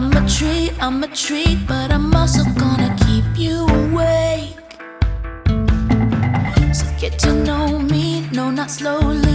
I'm a treat, I'm a treat, but I'm also gonna keep you awake. So get to know me, no, not slowly.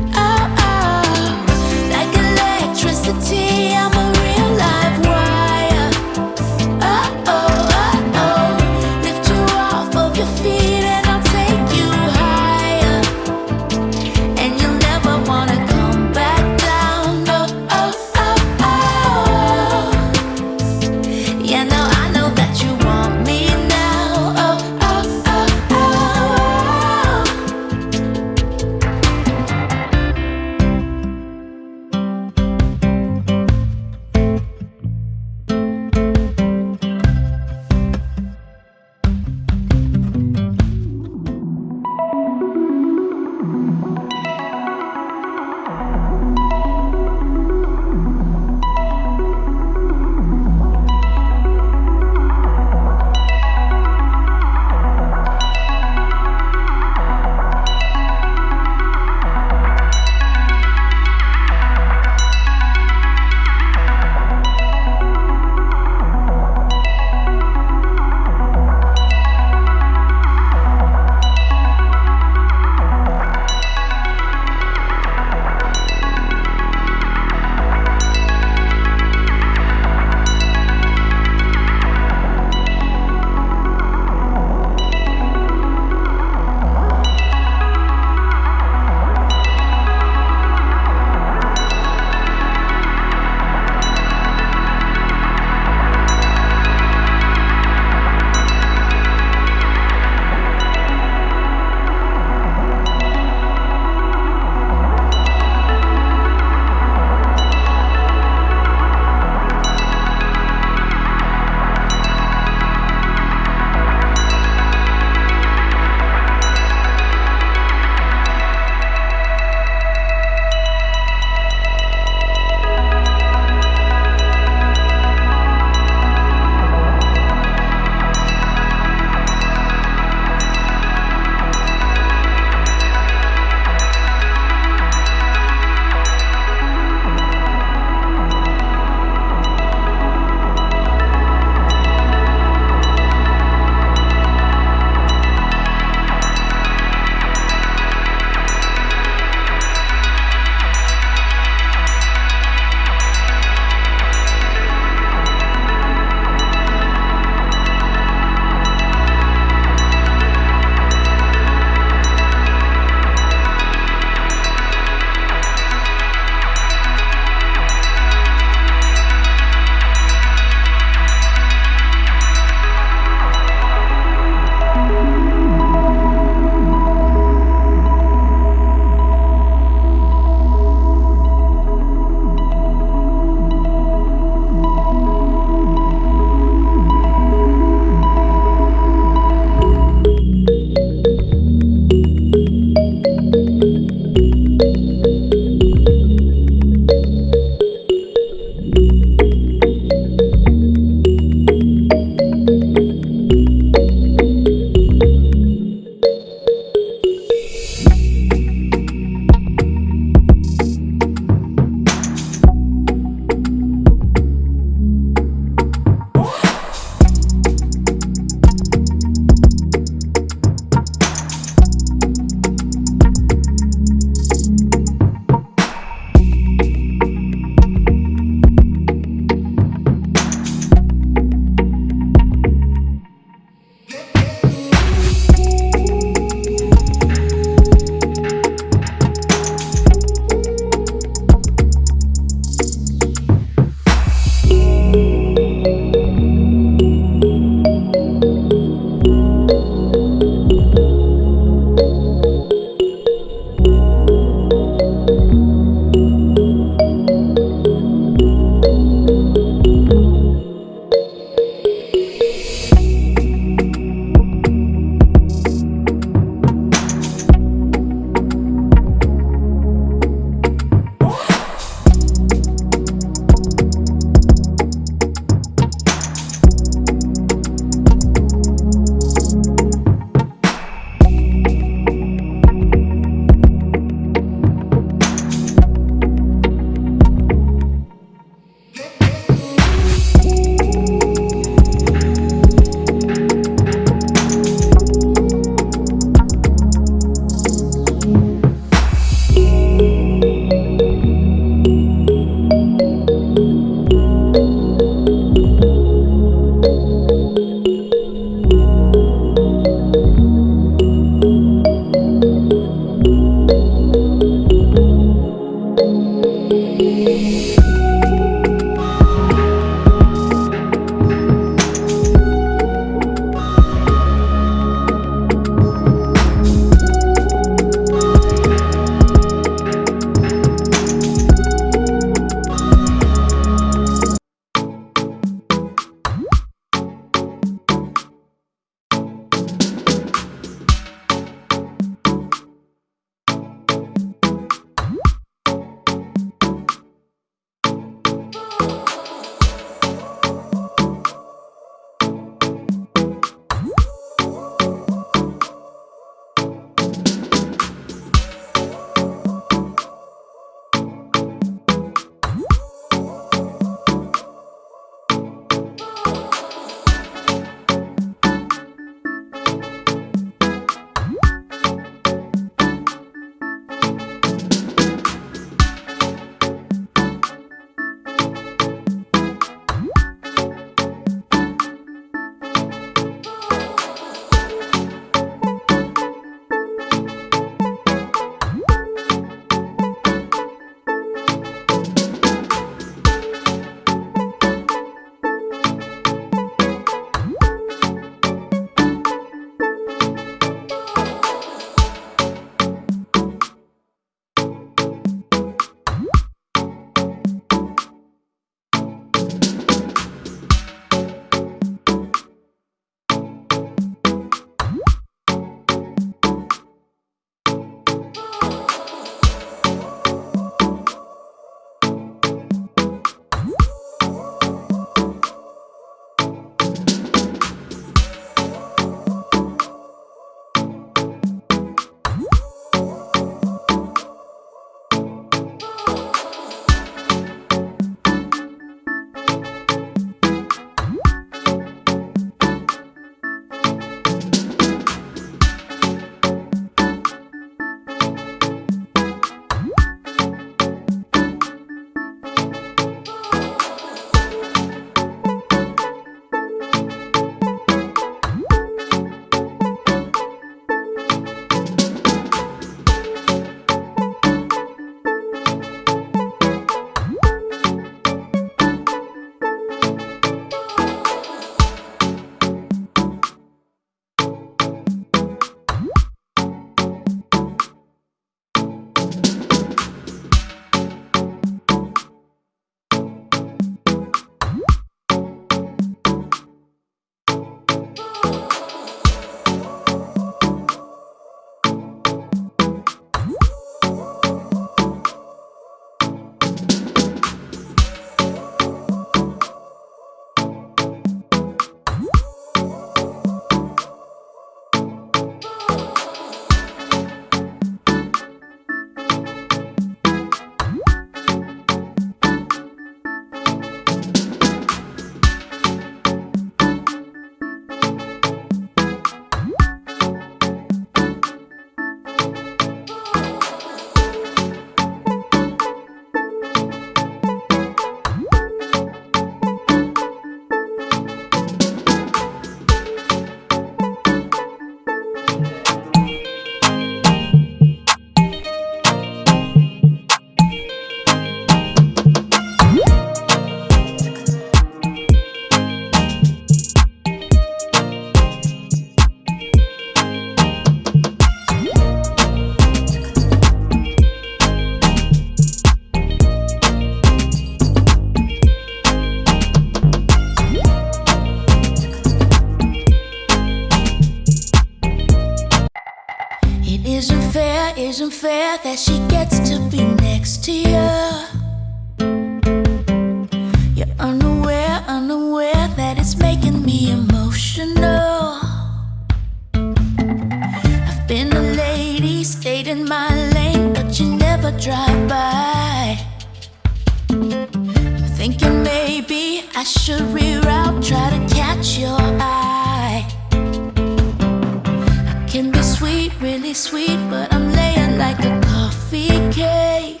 sweet, but I'm laying like a coffee cake.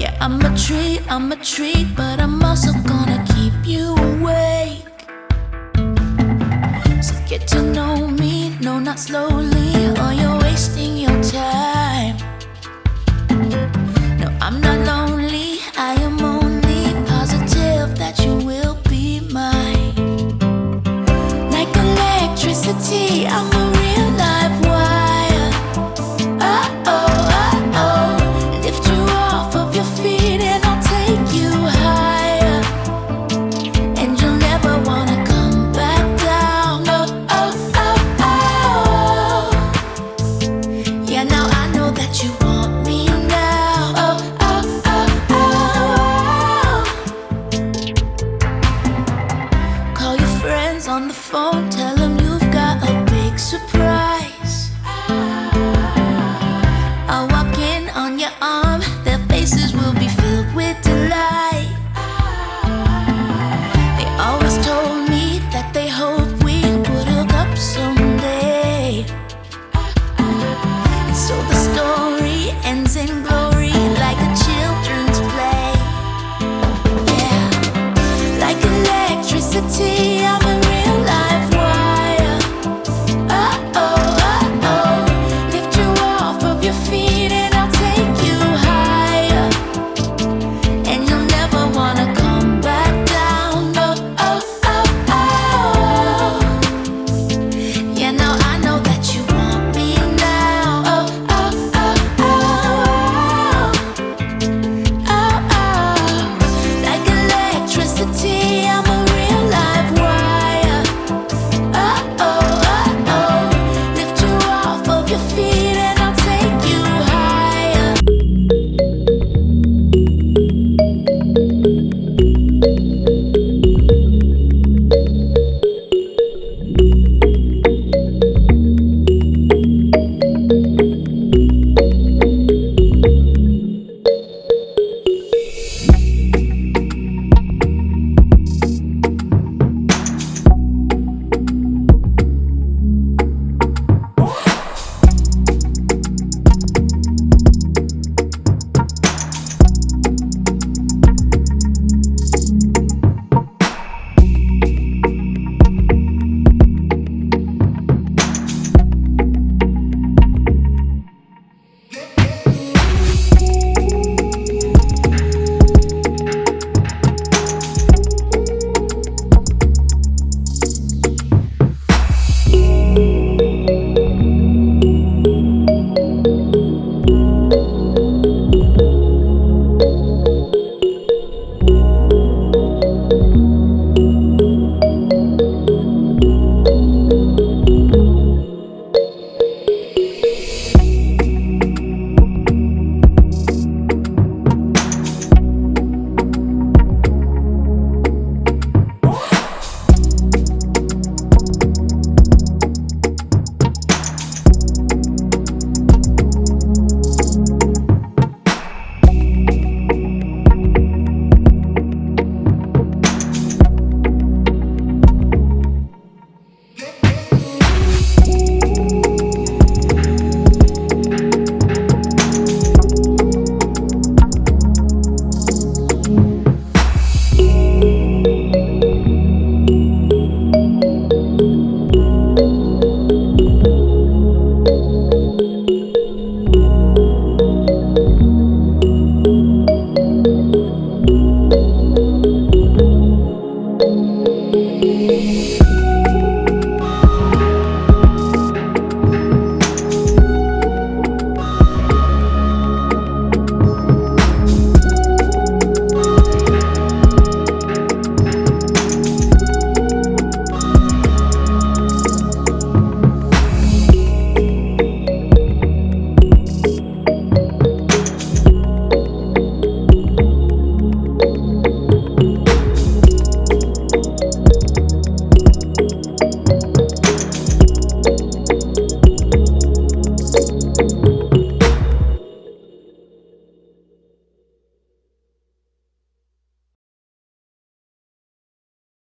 Yeah, I'm a treat, I'm a treat.